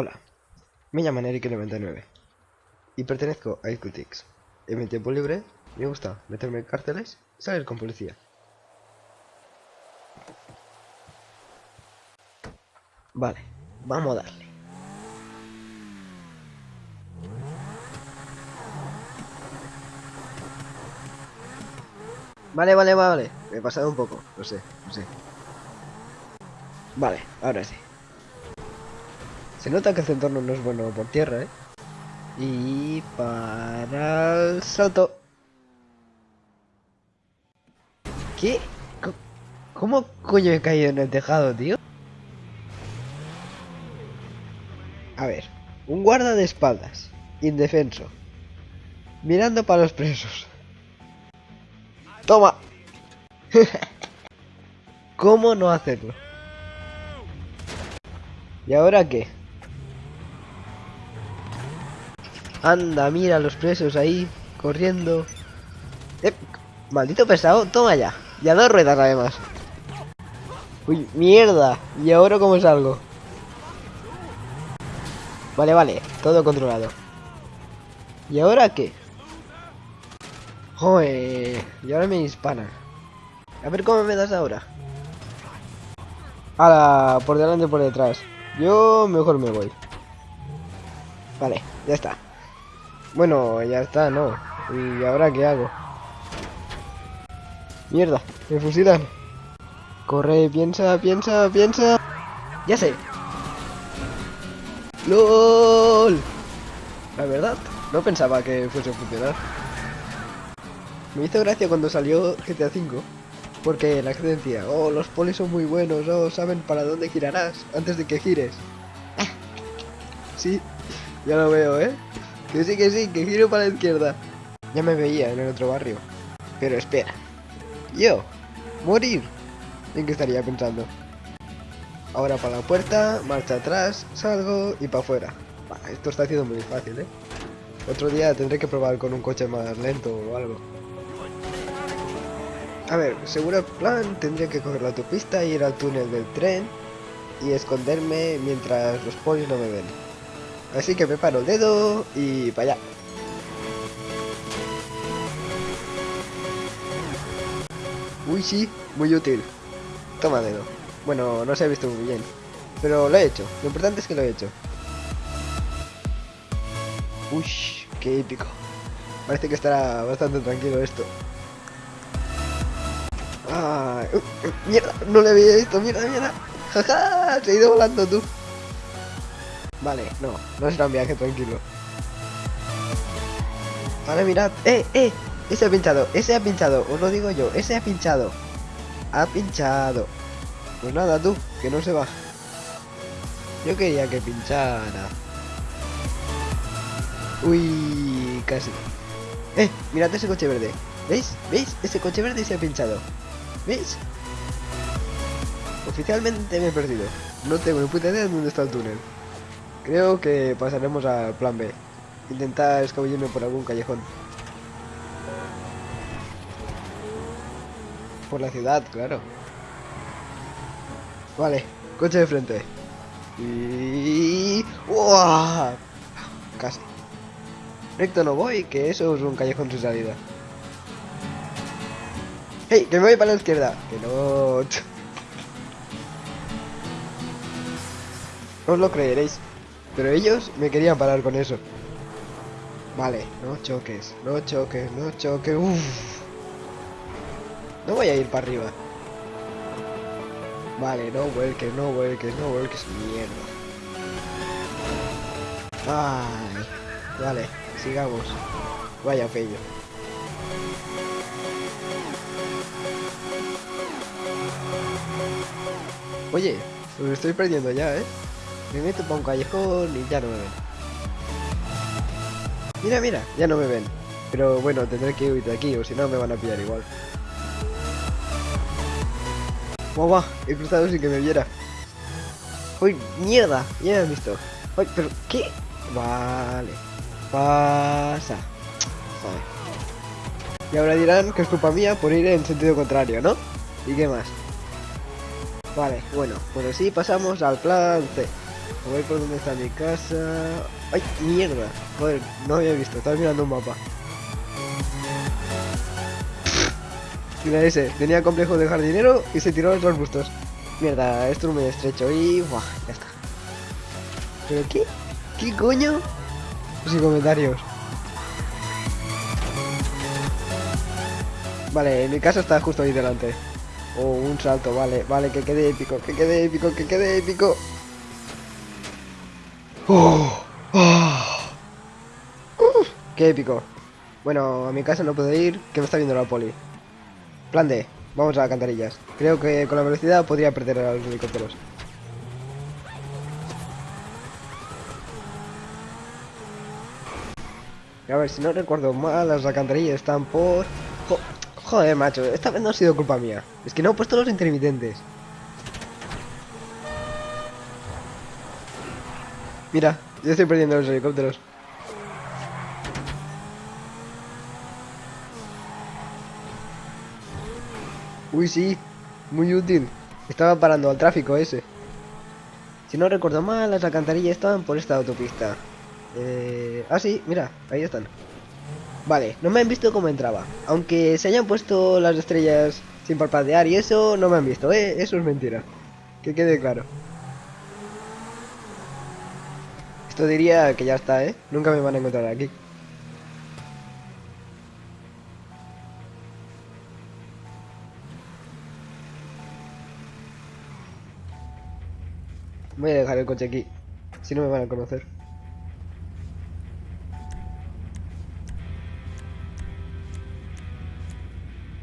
Hola, me llaman Eric99 y pertenezco a Ecutix. En mi tiempo libre me gusta meterme en cárceles y salir con policía. Vale, vamos a darle. Vale, vale, vale. Me he pasado un poco, lo sé, lo sé. Vale, ahora sí. Se nota que este entorno no es bueno por tierra, ¿eh? Y para el salto. ¿Qué? ¿Cómo coño he caído en el tejado, tío? A ver, un guarda de espaldas, indefenso, mirando para los presos. ¡Toma! ¿Cómo no hacerlo? ¿Y ahora qué? Anda, mira los presos ahí, corriendo. Eh, maldito pesado, toma ya. Y a dos ruedas además. Uy, mierda. ¿Y ahora cómo salgo? Vale, vale, todo controlado. ¿Y ahora qué? Joder, y ahora me disparan. A ver cómo me das ahora. Ahora, por delante por detrás. Yo mejor me voy. Vale, ya está. Bueno, ya está, ¿no? ¿Y ahora qué hago? Mierda, me fusilan. Corre, piensa, piensa, piensa. Ya sé. LOL. La verdad, no pensaba que fuese a funcionar. Me hizo gracia cuando salió GTA V. Porque la gente decía, oh, los polis son muy buenos, oh, saben para dónde girarás antes de que gires. sí, ya lo veo, ¿eh? Que sí, que sí, que giro para la izquierda. Ya me veía en el otro barrio. Pero espera. Yo, morir. ¿En qué estaría pensando? Ahora para la puerta, marcha atrás, salgo y para afuera. Esto está haciendo muy fácil, ¿eh? Otro día tendré que probar con un coche más lento o algo. A ver, seguro plan tendría que coger la autopista, ir al túnel del tren y esconderme mientras los polis no me ven. Así que me paro el dedo y para allá. Uy, sí, muy útil. Toma dedo. Bueno, no se ha visto muy bien. Pero lo he hecho. Lo importante es que lo he hecho. Uy, qué épico. Parece que estará bastante tranquilo esto. Uh, mierda, no le había visto, mierda, mierda. Jaja, se ha ido volando tú. Vale, no, no será un viaje tranquilo. Ahora mirad, eh, eh, ese ha pinchado, ese ha pinchado, os lo digo yo, ese ha pinchado. Ha pinchado. Pues nada, tú, que no se va. Yo quería que pinchara. Uy, casi. Eh, mirad ese coche verde. ¿Veis? ¿Veis? Ese coche verde se ha pinchado. ¿Veis? Oficialmente me he perdido. No tengo ni puta idea de dónde está el túnel. Creo que pasaremos al plan B. Intentar escabullirme por algún callejón. Por la ciudad, claro. Vale, coche de frente. Y... ¡Uah! Casi. Recto no voy, que eso es un callejón sin salida. ¡Hey! ¡Que me voy para la izquierda! ¡Que no! No os lo creeréis. Pero ellos me querían parar con eso. Vale, no choques, no choques, no choques. Uf. No voy a ir para arriba. Vale, no vuelques, no vuelques, no vuelques. Mierda. Ay. Vale, sigamos. Vaya pello. Oye, me estoy perdiendo ya, ¿eh? Me meto para un callejón y ya no me ven. Mira, mira, ya no me ven. Pero bueno, tendré que huir de aquí o si no me van a pillar igual. Guau, guau, he cruzado sin que me viera. ¡Uy, mierda! Ya me han visto. ¡Uy, pero qué! Vale. Pasa. Joder. Y ahora dirán que es culpa mía por ir en sentido contrario, ¿no? ¿Y qué más? Vale, bueno, pues así pasamos al plan C. Voy por donde está mi casa. ¡Ay, mierda! Joder, no había visto, estaba mirando un mapa. Mira ese, tenía complejo de jardinero y se tiró los arbustos. Mierda, esto es muy estrecho y... Buah, ya está. ¿Pero qué? ¿Qué coño? Sin comentarios. Vale, mi casa está justo ahí delante. Oh, un salto, vale, vale, que quede épico, que quede épico, que quede épico. Oh, oh. Qué épico. Bueno, a mi casa no puedo ir, que me está viendo la poli. Plan D, vamos a las. Creo que con la velocidad podría perder a los helicópteros. A ver, si no recuerdo mal, las alcantarillas están por... Jo Joder, macho, esta vez no ha sido culpa mía. Es que no he puesto los intermitentes. Mira, yo estoy perdiendo los helicópteros. Uy, sí, muy útil. Estaba parando al tráfico ese. Si no recuerdo mal, las alcantarillas estaban por esta autopista. Eh... Ah, sí, mira, ahí están. Vale, no me han visto cómo entraba. Aunque se hayan puesto las estrellas sin parpadear y eso, no me han visto, ¿eh? Eso es mentira. Que quede claro. Esto diría que ya está, ¿eh? Nunca me van a encontrar aquí. Voy a dejar el coche aquí. Si no me van a conocer.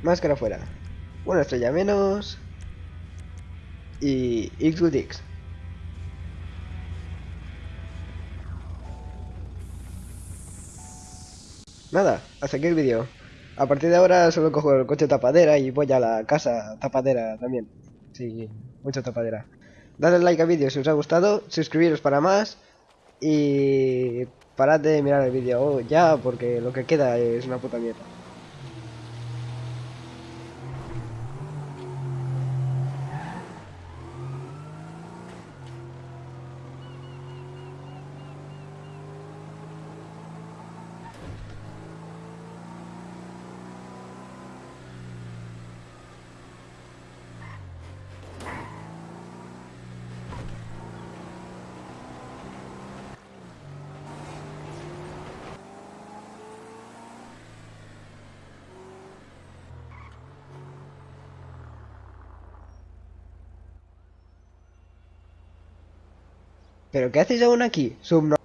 Máscara fuera. Una estrella menos. Y X Nada, hasta aquí el vídeo. A partir de ahora solo cojo el coche tapadera y voy a la casa tapadera también. Sí, mucha tapadera. Dadle like al vídeo si os ha gustado, suscribiros para más y parad de mirar el vídeo ya porque lo que queda es una puta mierda. ¿Pero qué hacéis aún aquí? Subno